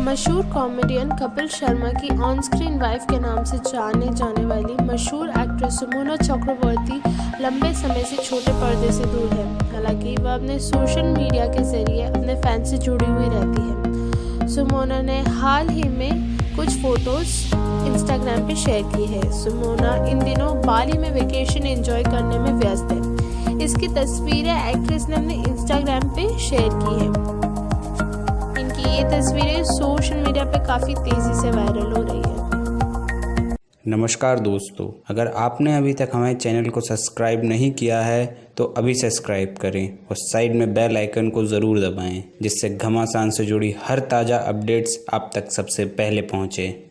मशहूर कॉमेडियन कपिल शर्मा की on screen wife के नाम से जाने जाने वाली मशहूर एक्ट्रेस सुमोना चक्रवर्ती लंबे समय से छोटे पर्दे से दूर है। हालाँकि वह अपने सोशल मीडिया के ज़रिए अपने फ़ैन से जुड़ी हुई रहती है। सुमोना ने हाल ही में कुछ फ़ोटोज़ इंस्टाग्राम पे शेयर की है। सुमोना इन दिनों बाली में वेकेशन एंजॉय करने में व्यस्त है। इसकी तस्वीरें एक्ट्रेस ने अपने इंस्टाग्राम पे शेयर की है। तस्वीरें सोशल मीडिया पे काफ़ी तेज़ी से वायरल हो रही है। नमस्कार दोस्तों, अगर आपने अभी तक हमारे चैनल को सब्सक्राइब नहीं किया है तो अभी सब्सक्राइब करें और साइड में बेल आइकन को ज़रूर दबाएँ, जिससे घमासान से जुड़ी हर ताज़ा अपडेट्स आप तक सबसे पहले पहुँचें।